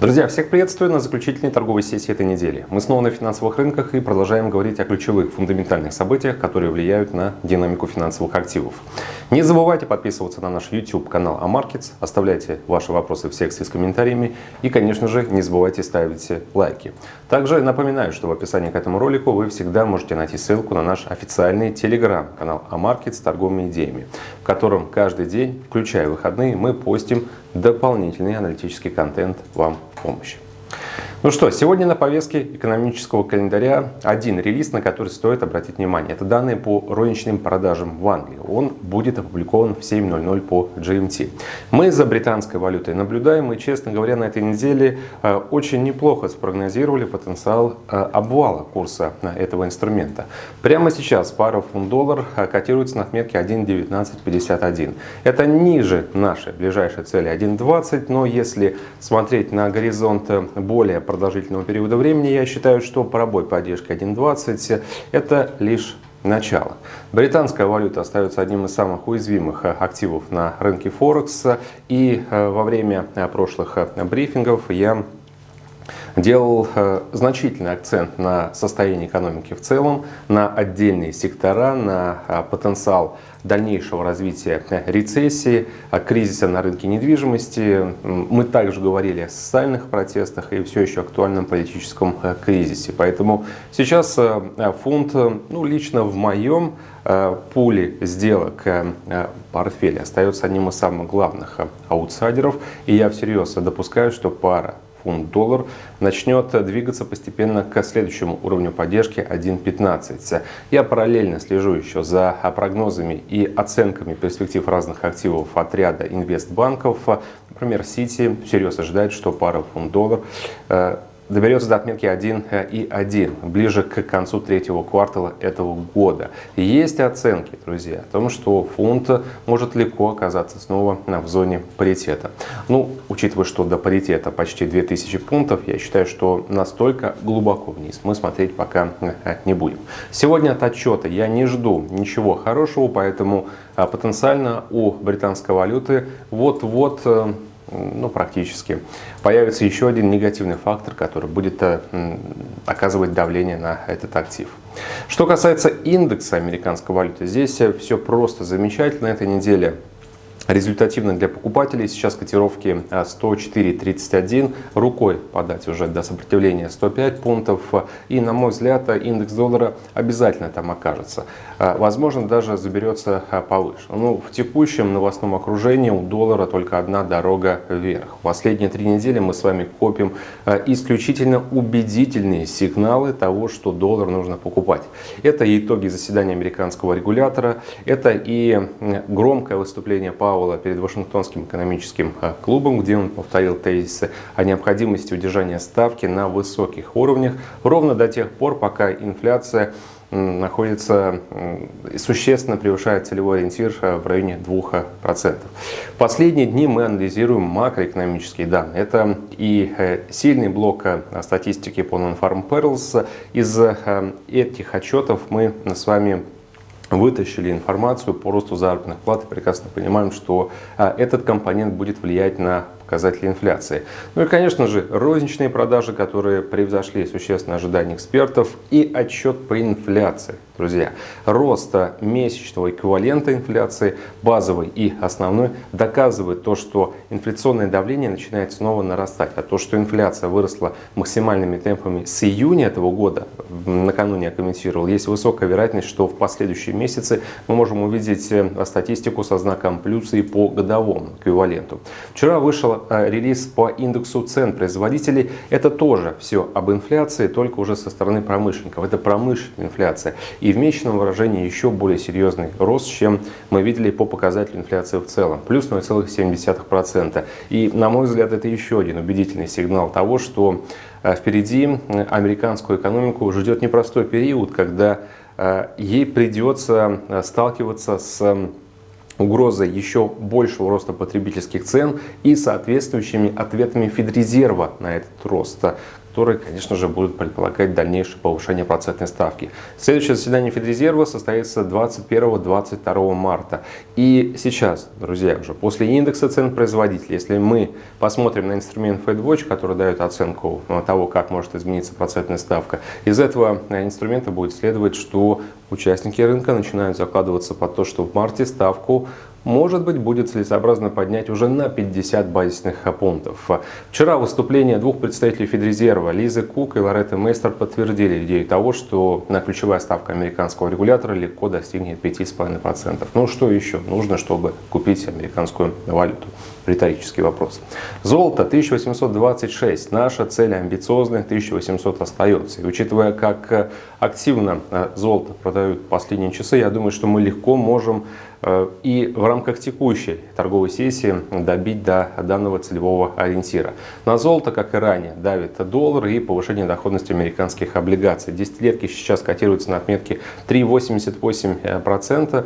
Друзья, всех приветствую на заключительной торговой сессии этой недели. Мы снова на финансовых рынках и продолжаем говорить о ключевых фундаментальных событиях, которые влияют на динамику финансовых активов. Не забывайте подписываться на наш YouTube канал AMarkets, оставляйте ваши вопросы в секции с комментариями и, конечно же, не забывайте ставить лайки. Также напоминаю, что в описании к этому ролику вы всегда можете найти ссылку на наш официальный телеграм-канал AMarkets с торговыми идеями, в котором каждый день, включая выходные, мы постим дополнительный аналитический контент вам помощь. Ну что, сегодня на повестке экономического календаря один релиз, на который стоит обратить внимание. Это данные по розничным продажам в Англии. Он будет опубликован в 7.00 по GMT. Мы за британской валютой наблюдаем и, честно говоря, на этой неделе э, очень неплохо спрогнозировали потенциал э, обвала курса этого инструмента. Прямо сейчас пара фунт-доллар э, котируется на отметке 1.1951. Это ниже нашей ближайшей цели 1.20, но если смотреть на горизонт более продолжительного периода времени, я считаю, что пробой поддержки 1.20 это лишь начало. Британская валюта остается одним из самых уязвимых активов на рынке Форекс. И э, во время э, прошлых э, брифингов я делал значительный акцент на состояние экономики в целом, на отдельные сектора, на потенциал дальнейшего развития рецессии, кризиса на рынке недвижимости. Мы также говорили о социальных протестах и все еще актуальном политическом э, кризисе. Поэтому сейчас э, фунт, ну, лично в моем э, пуле сделок портфеля остается одним из самых главных аутсайдеров. И я всерьез допускаю, что пара фунт-доллар начнет двигаться постепенно к следующему уровню поддержки 1.15. Я параллельно слежу еще за прогнозами и оценками перспектив разных активов отряда инвестбанков. Например, Сити всерьез ожидает, что пара фунт-доллар э, доберется до отметки 1,1 ближе к концу третьего квартала этого года. Есть оценки, друзья, о том, что фунт может легко оказаться снова в зоне паритета. Ну, учитывая, что до паритета почти 2000 пунктов, я считаю, что настолько глубоко вниз мы смотреть пока не будем. Сегодня от отчета я не жду ничего хорошего, поэтому а, потенциально у британской валюты вот-вот э, ну, практически, появится еще один негативный фактор, который будет э, оказывать давление на этот актив. Что касается индекса американской валюты, здесь э, все просто замечательно. Этой неделе результативно для покупателей. Сейчас котировки 104.31, а, рукой подать уже до сопротивления 105 пунктов. И, на мой взгляд, индекс доллара обязательно там окажется. А, возможно, даже заберется а, повыше. Ну, в текущем новостном окружении у доллара только одна дорога вверх. Последние три недели мы с вами копим исключительно убедительные сигналы того, что доллар нужно покупать. Это итоги заседания американского регулятора, это и громкое выступление Пауэлла Пауэлла перед Вашингтонским экономическим э, клубом, где он повторил тезисы о необходимости удержания ставки на высоких уровнях ровно до тех пор, пока инфляция находится, существенно превышает целевой ориентир э, в районе 2%. Последние дни мы анализируем макроэкономические данные. Это и э, сильный блок статистики по Non-Farm Perils. Из этих отчетов мы с вами вытащили информацию по росту заработных плат и прекрасно понимаем, что а, этот компонент будет влиять на показатели инфляции. Ну и, конечно же, розничные продажи, которые превзошли существенно ожидания экспертов и отчет по инфляции. Друзья, роста месячного эквивалента инфляции, базовой и основной, доказывает то, что инфляционное давление начинает снова нарастать. А то, что инфляция выросла максимальными темпами с июня этого года, накануне я комментировал, есть высокая вероятность, что в последующие месяцы мы можем увидеть э, статистику со знаком плюса и по годовому эквиваленту. Вчера вышел Э, релиз по индексу цен производителей. Это тоже все об инфляции, только уже со стороны промышленников. Это промышленная инфляция. И в месячном выражении еще более серьезный рост, чем мы видели по показателю инфляции в целом. Плюс 0,7%. И, на мой взгляд, это еще один убедительный сигнал того, что э, впереди американскую экономику ждет непростой период, когда э, ей придется сталкиваться с угрозой еще большего роста потребительских цен и соответствующими ответами Федрезерва на этот рост. Которые, конечно же, будут предполагать дальнейшее повышение процентной ставки. Следующее заседание Федрезерва состоится 21-22 марта. И сейчас, друзья, уже после индекса цен производителей, если мы посмотрим на инструмент FedWatch, который дает оценку того, как может измениться процентная ставка, из этого инструмента будет следовать, что участники рынка начинают закладываться под то, что в марте ставку может быть, будет целесообразно поднять уже на 50 базисных пунктов. Вчера выступление двух представителей Федрезерва, Лизы Кук и Лоретты Мейстер, подтвердили идею того, что на ключевая ставка американского регулятора легко достигнет 5,5%. Ну что еще нужно, чтобы купить американскую валюту? Риторический вопрос. Золото 1826. Наша цель амбициозная, 1800 остается. И учитывая, как активно э, золото продают последние часы, я думаю, что мы легко можем Э, и в рамках текущей торговой сессии добить до данного целевого ориентира. На золото, как и ранее, давит доллар и повышение доходности американских облигаций. Десятилетки сейчас котируются на отметке 3,88%.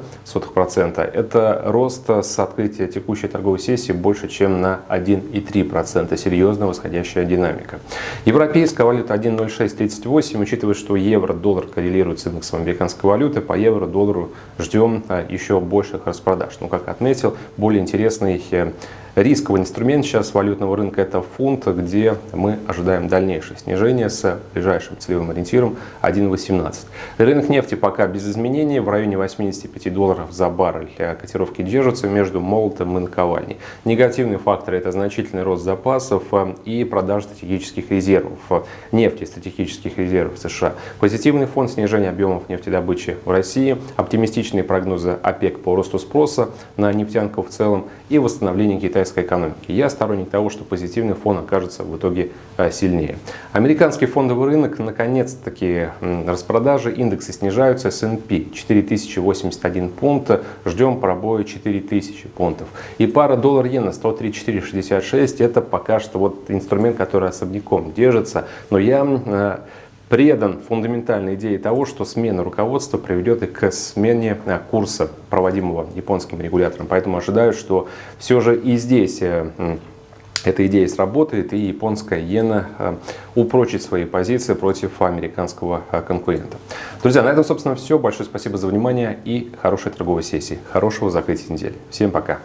процента. Это рост с открытия текущей торговой сессии больше, чем на 1,3%. Серьезно восходящая динамика. Европейская валюта 1,0638. Учитывая, что евро-доллар коррелирует с индексом американской валюты, по евро-доллару ждем э, еще больше больших распродаж. Ну, как отметил, более интересный э, Рисковый инструмент сейчас валютного рынка это фунт, где мы ожидаем дальнейшее снижение с ближайшим целевым ориентиром 1.18. Рынок нефти пока без изменений в районе 85 долларов за баррель. Котировки держатся между молотом и наковальней. Негативные факторы это значительный рост запасов э, и продажа стратегических резервов нефти, стратегических резервов США. Позитивный фон снижения объемов нефтедобычи в России, оптимистичные прогнозы ОПЕК по росту спроса на нефтянку в целом и восстановление китайского китайской экономики. Я сторонник того, что позитивный фон окажется в итоге э, сильнее. Американский фондовый рынок, наконец-таки, распродажи, индексы снижаются. S&P 4081 пункт, ждем пробоя 4000 пунктов. И пара доллар-иена 103,466, это пока что вот инструмент, который особняком держится. Но я э, предан фундаментальной идее того, что смена руководства приведет и к смене э, курса, проводимого японским регулятором. Поэтому ожидаю, что все же и здесь э, эта идея сработает, и японская иена э, упрочит свои позиции против американского конкурента. Друзья, на этом, собственно, все. Большое спасибо за внимание и хорошей торговой сессии. Хорошего закрытия недели. Всем пока.